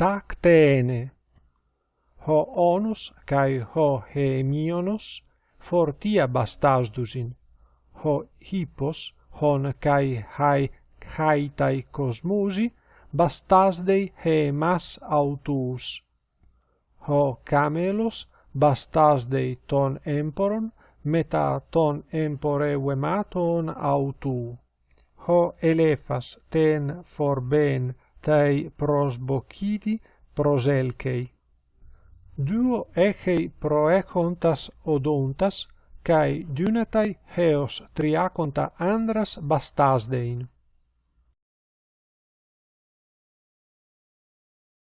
tactene. Ho onus cae ho hemionos fortia bastasdusin, ho hippos hon cae hai haitai cosmusi bastasdei hemas autus. Ho camelos bastasdei ton emporon meta ton empore vematon autu. Ho elephas ten forben tei prosbocidi proselkei. Duo echei proechontas odontas, cae dynatai heos triaconta andras bastasdein.